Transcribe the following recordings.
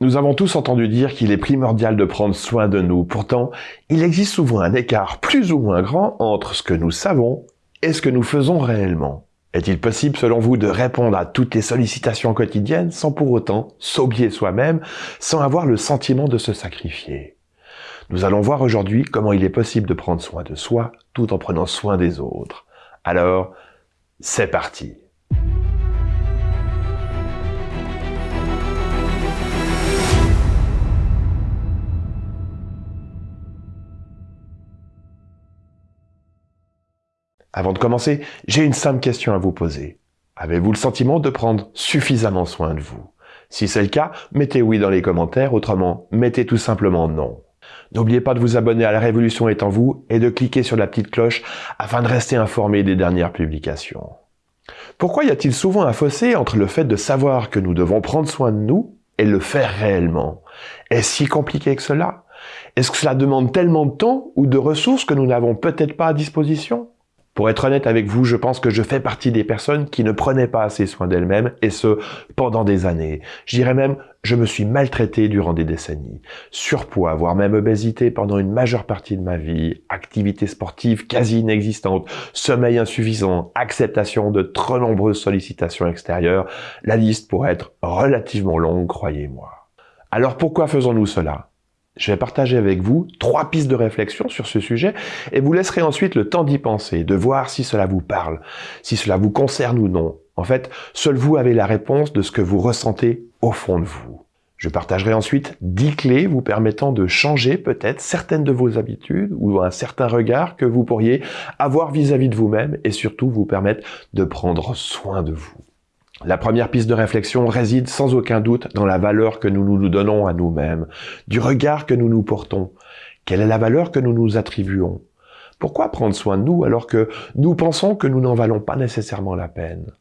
Nous avons tous entendu dire qu'il est primordial de prendre soin de nous. Pourtant, il existe souvent un écart plus ou moins grand entre ce que nous savons et ce que nous faisons réellement. Est-il possible, selon vous, de répondre à toutes les sollicitations quotidiennes sans pour autant s'oublier soi-même, sans avoir le sentiment de se sacrifier? Nous allons voir aujourd'hui comment il est possible de prendre soin de soi tout en prenant soin des autres. Alors, c'est parti Avant de commencer, j'ai une simple question à vous poser. Avez-vous le sentiment de prendre suffisamment soin de vous? Si c'est le cas, mettez oui dans les commentaires, autrement, mettez tout simplement non. N'oubliez pas de vous abonner à La Révolution est en vous et de cliquer sur la petite cloche afin de rester informé des dernières publications. Pourquoi y a-t-il souvent un fossé entre le fait de savoir que nous devons prendre soin de nous et le faire réellement? Est-ce si compliqué que cela? Est-ce que cela demande tellement de temps ou de ressources que nous n'avons peut-être pas à disposition? Pour être honnête avec vous, je pense que je fais partie des personnes qui ne prenaient pas assez soin d'elles-mêmes, et ce, pendant des années. Je dirais même, je me suis maltraité durant des décennies. Surpoids, voire même obésité pendant une majeure partie de ma vie, activité sportive quasi inexistante, sommeil insuffisant, acceptation de trop nombreuses sollicitations extérieures, la liste pourrait être relativement longue, croyez-moi. Alors pourquoi faisons-nous cela? Je vais partager avec vous trois pistes de réflexion sur ce sujet et vous laisserez ensuite le temps d'y penser, de voir si cela vous parle, si cela vous concerne ou non. En fait, seul vous avez la réponse de ce que vous ressentez au fond de vous. Je partagerai ensuite 10 clés vous permettant de changer peut-être certaines de vos habitudes ou un certain regard que vous pourriez avoir vis-à-vis -vis de vous-même et surtout vous permettre de prendre soin de vous. La première piste de réflexion réside sans aucun doute dans la valeur que nous nous donnons à nous-mêmes, du regard que nous nous portons. Quelle est la valeur que nous nous attribuons? Pourquoi prendre soin de nous alors que nous pensons que nous n'en valons pas nécessairement la peine?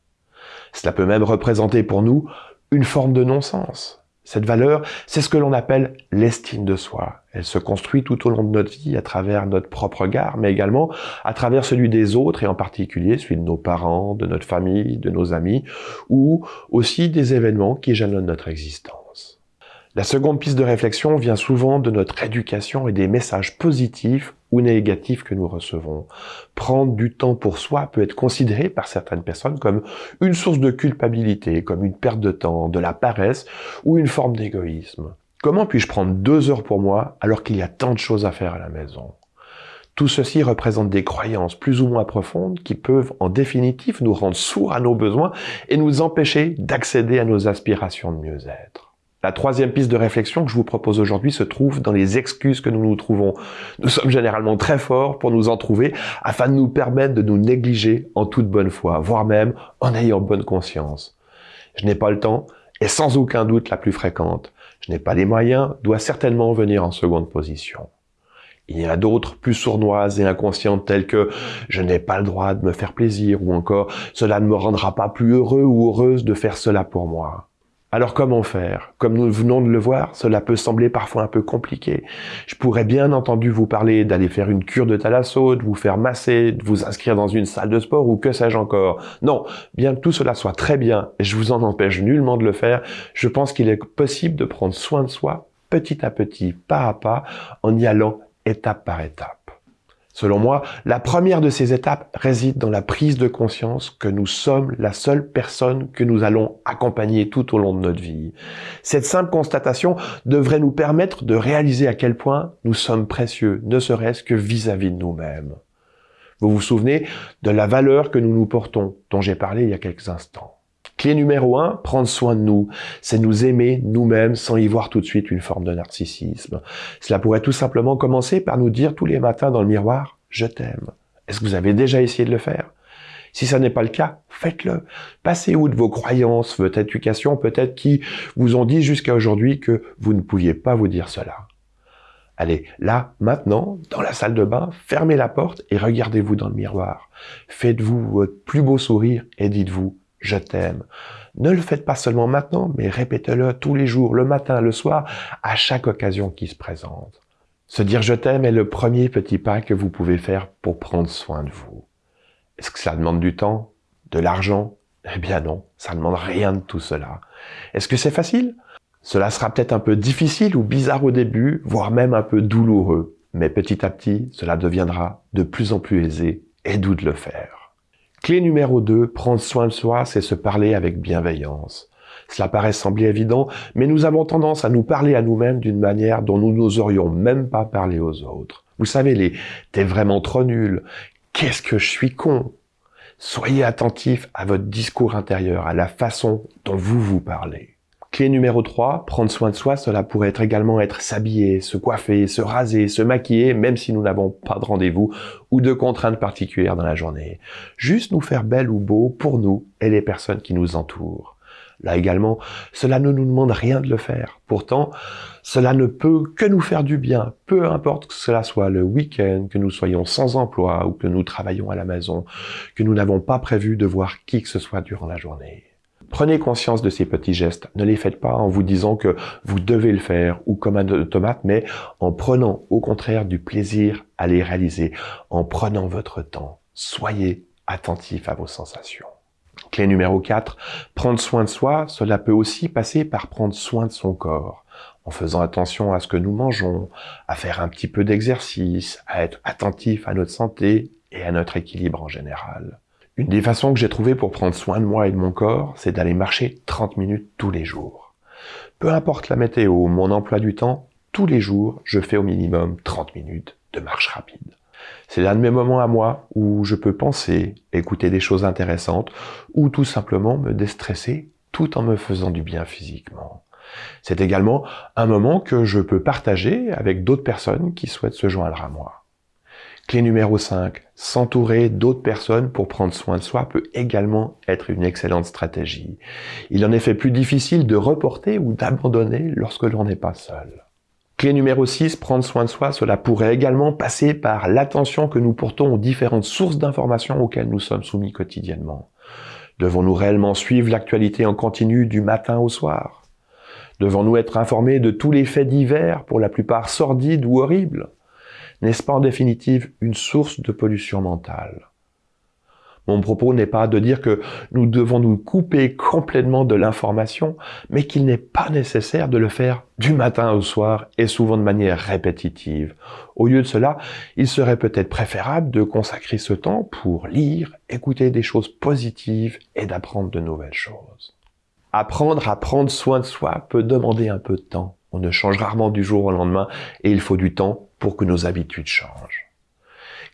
Cela peut même représenter pour nous une forme de non-sens. Cette valeur, c'est ce que l'on appelle l'estime de soi. Elle se construit tout au long de notre vie à travers notre propre regard, mais également à travers celui des autres, et en particulier celui de nos parents, de notre famille, de nos amis, ou aussi des événements qui jalonnent notre existence. La seconde piste de réflexion vient souvent de notre éducation et des messages positifs ou négatifs que nous recevons. Prendre du temps pour soi peut être considéré par certaines personnes comme une source de culpabilité, comme une perte de temps, de la paresse ou une forme d'égoïsme. Comment puis-je prendre deux heures pour moi alors qu'il y a tant de choses à faire à la maison? Tout ceci représente des croyances plus ou moins profondes qui peuvent en définitive nous rendre sourds à nos besoins et nous empêcher d'accéder à nos aspirations de mieux-être. La troisième piste de réflexion que je vous propose aujourd'hui se trouve dans les excuses que nous nous trouvons. Nous sommes généralement très forts pour nous en trouver afin de nous permettre de nous négliger en toute bonne foi, voire même en ayant bonne conscience. Je n'ai pas le temps, et sans aucun doute la plus fréquente. Je n'ai pas les moyens, doit certainement venir en seconde position. Il y en a d'autres plus sournoises et inconscientes telles que je n'ai pas le droit de me faire plaisir ou encore cela ne me rendra pas plus heureux ou heureuse de faire cela pour moi. Alors comment faire? Comme nous venons de le voir, cela peut sembler parfois un peu compliqué. Je pourrais bien entendu vous parler d'aller faire une cure de thalasso, de vous faire masser, de vous inscrire dans une salle de sport ou que sais-je encore. Non, bien que tout cela soit très bien et je vous en empêche nullement de le faire, je pense qu'il est possible de prendre soin de soi petit à petit, pas à pas, en y allant étape par étape. Selon moi, la première de ces étapes réside dans la prise de conscience que nous sommes la seule personne que nous allons accompagner tout au long de notre vie. Cette simple constatation devrait nous permettre de réaliser à quel point nous sommes précieux, ne serait-ce que vis-à-vis de nous-mêmes. Vous vous souvenez de la valeur que nous nous portons, dont j'ai parlé il y a quelques instants. Clé numéro un, prendre soin de nous, c'est nous aimer nous-mêmes sans y voir tout de suite une forme de narcissisme. Cela pourrait tout simplement commencer par nous dire tous les matins dans le miroir « je t'aime ». Est-ce que vous avez déjà essayé de le faire? Si ça n'est pas le cas, faites-le. Passez outre vos croyances, votre éducation peut-être qui vous ont dit jusqu'à aujourd'hui que vous ne pouviez pas vous dire cela. Allez, là, maintenant, dans la salle de bain, fermez la porte et regardez-vous dans le miroir. Faites-vous votre plus beau sourire et dites-vous je t'aime. Ne le faites pas seulement maintenant, mais répétez-le tous les jours, le matin, le soir, à chaque occasion qui se présente. Se dire je t'aime est le premier petit pas que vous pouvez faire pour prendre soin de vous. Est-ce que ça demande du temps De l'argent? Eh bien non, ça ne demande rien de tout cela. Est-ce que c'est facile? Cela sera peut-être un peu difficile ou bizarre au début, voire même un peu douloureux, mais petit à petit, cela deviendra de plus en plus aisé et doux de le faire. Clé numéro 2, prendre soin de soi, c'est se parler avec bienveillance. Cela paraît sembler évident, mais nous avons tendance à nous parler à nous-mêmes d'une manière dont nous n'oserions même pas parler aux autres. Vous savez, les « t'es vraiment trop nul »,« qu'est-ce que je suis con ». Soyez attentif à votre discours intérieur, à la façon dont vous vous parlez. Clé numéro 3, prendre soin de soi, cela pourrait être également être s'habiller, se coiffer, se raser, se maquiller, même si nous n'avons pas de rendez-vous ou de contraintes particulières dans la journée. Juste nous faire belle ou beau pour nous et les personnes qui nous entourent. Là également, cela ne nous demande rien de le faire. Pourtant, cela ne peut que nous faire du bien, peu importe que cela soit le week-end, que nous soyons sans emploi ou que nous travaillons à la maison, que nous n'avons pas prévu de voir qui que ce soit durant la journée. Prenez conscience de ces petits gestes. Ne les faites pas en vous disant que vous devez le faire ou comme un automate, mais en prenant au contraire du plaisir à les réaliser, en prenant votre temps. Soyez attentif à vos sensations. Clé numéro 4, prendre soin de soi, cela peut aussi passer par prendre soin de son corps, en faisant attention à ce que nous mangeons, à faire un petit peu d'exercice, à être attentif à notre santé et à notre équilibre en général. Une des façons que j'ai trouvées pour prendre soin de moi et de mon corps, c'est d'aller marcher 30 minutes tous les jours. Peu importe la météo, mon emploi du temps, tous les jours, je fais au minimum 30 minutes de marche rapide. C'est l'un de mes moments à moi où je peux penser, écouter des choses intéressantes ou tout simplement me déstresser tout en me faisant du bien physiquement. C'est également un moment que je peux partager avec d'autres personnes qui souhaitent se joindre à moi. Clé numéro 5, s'entourer d'autres personnes pour prendre soin de soi peut également être une excellente stratégie. Il en est fait plus difficile de reporter ou d'abandonner lorsque l'on n'est pas seul. Clé numéro 6, prendre soin de soi, cela pourrait également passer par l'attention que nous portons aux différentes sources d'informations auxquelles nous sommes soumis quotidiennement. Devons-nous réellement suivre l'actualité en continu du matin au soir? Devons-nous être informés de tous les faits divers, pour la plupart sordides ou horribles? N'est-ce pas en définitive une source de pollution mentale? Mon propos n'est pas de dire que nous devons nous couper complètement de l'information, mais qu'il n'est pas nécessaire de le faire du matin au soir et souvent de manière répétitive. Au lieu de cela, il serait peut-être préférable de consacrer ce temps pour lire, écouter des choses positives et d'apprendre de nouvelles choses. Apprendre à prendre soin de soi peut demander un peu de temps. On ne change rarement du jour au lendemain et il faut du temps pour que nos habitudes changent.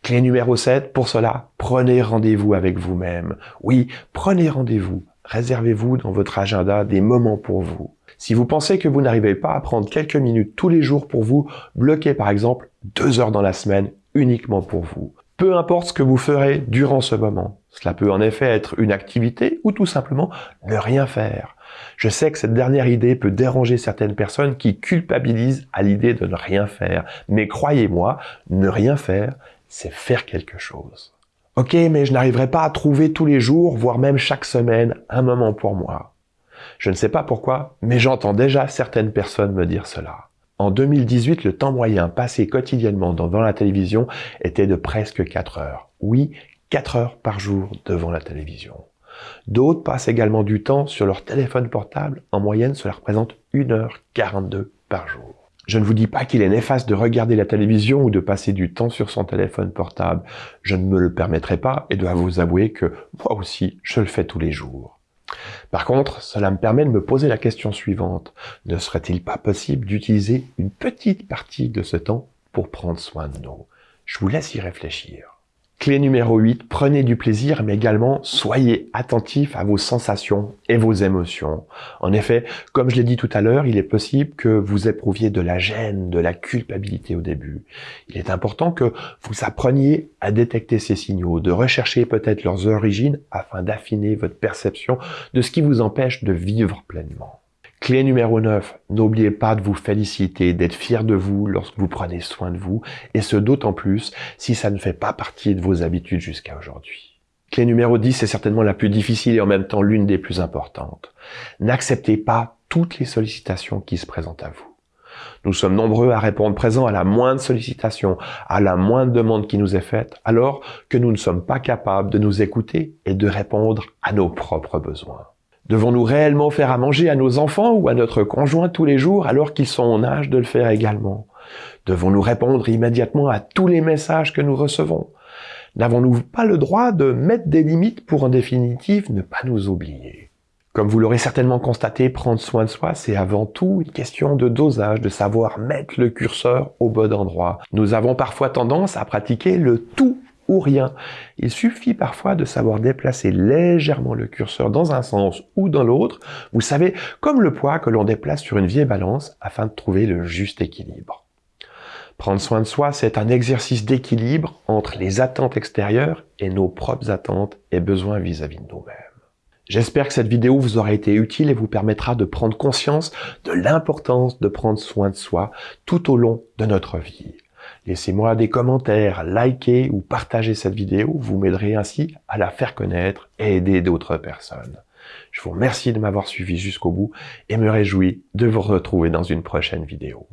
Clé numéro 7, pour cela, prenez rendez-vous avec vous-même. Oui, prenez rendez-vous. Réservez-vous dans votre agenda des moments pour vous. Si vous pensez que vous n'arrivez pas à prendre quelques minutes tous les jours pour vous, bloquez par exemple deux heures dans la semaine uniquement pour vous. Peu importe ce que vous ferez durant ce moment. Cela peut en effet être une activité ou tout simplement ne rien faire. Je sais que cette dernière idée peut déranger certaines personnes qui culpabilisent à l'idée de ne rien faire. Mais croyez-moi, ne rien faire, c'est faire quelque chose. Ok, mais je n'arriverai pas à trouver tous les jours, voire même chaque semaine, un moment pour moi. Je ne sais pas pourquoi, mais j'entends déjà certaines personnes me dire cela. En 2018, le temps moyen passé quotidiennement devant la télévision était de presque 4 heures. Oui, 4 heures par jour devant la télévision. D'autres passent également du temps sur leur téléphone portable. En moyenne, cela représente 1h42 par jour. Je ne vous dis pas qu'il est néfaste de regarder la télévision ou de passer du temps sur son téléphone portable. Je ne me le permettrai pas et dois vous avouer que moi aussi, je le fais tous les jours. Par contre, cela me permet de me poser la question suivante. Ne serait-il pas possible d'utiliser une petite partie de ce temps pour prendre soin de nous? Je vous laisse y réfléchir. Clé numéro 8, prenez du plaisir, mais également soyez attentif à vos sensations et vos émotions. En effet, comme je l'ai dit tout à l'heure, il est possible que vous éprouviez de la gêne, de la culpabilité au début. Il est important que vous appreniez à détecter ces signaux, de rechercher peut-être leurs origines afin d'affiner votre perception de ce qui vous empêche de vivre pleinement. Clé numéro 9, n'oubliez pas de vous féliciter, d'être fier de vous lorsque vous prenez soin de vous, et ce d'autant plus si ça ne fait pas partie de vos habitudes jusqu'à aujourd'hui. Clé numéro 10 est certainement la plus difficile et en même temps l'une des plus importantes. N'acceptez pas toutes les sollicitations qui se présentent à vous. Nous sommes nombreux à répondre présent à la moindre sollicitation, à la moindre demande qui nous est faite, alors que nous ne sommes pas capables de nous écouter et de répondre à nos propres besoins. Devons-nous réellement faire à manger à nos enfants ou à notre conjoint tous les jours alors qu'ils sont en âge de le faire également? Devons-nous répondre immédiatement à tous les messages que nous recevons? N'avons-nous pas le droit de mettre des limites pour en définitive ne pas nous oublier? Comme vous l'aurez certainement constaté, prendre soin de soi, c'est avant tout une question de dosage, de savoir mettre le curseur au bon endroit. Nous avons parfois tendance à pratiquer le tout ou rien. Il suffit parfois de savoir déplacer légèrement le curseur dans un sens ou dans l'autre, vous savez, comme le poids que l'on déplace sur une vieille balance afin de trouver le juste équilibre. Prendre soin de soi, c'est un exercice d'équilibre entre les attentes extérieures et nos propres attentes et besoins vis-à-vis de nous-mêmes. J'espère que cette vidéo vous aura été utile et vous permettra de prendre conscience de l'importance de prendre soin de soi tout au long de notre vie. Laissez-moi des commentaires, likez ou partagez cette vidéo, vous m'aiderez ainsi à la faire connaître et aider d'autres personnes. Je vous remercie de m'avoir suivi jusqu'au bout et me réjouis de vous retrouver dans une prochaine vidéo.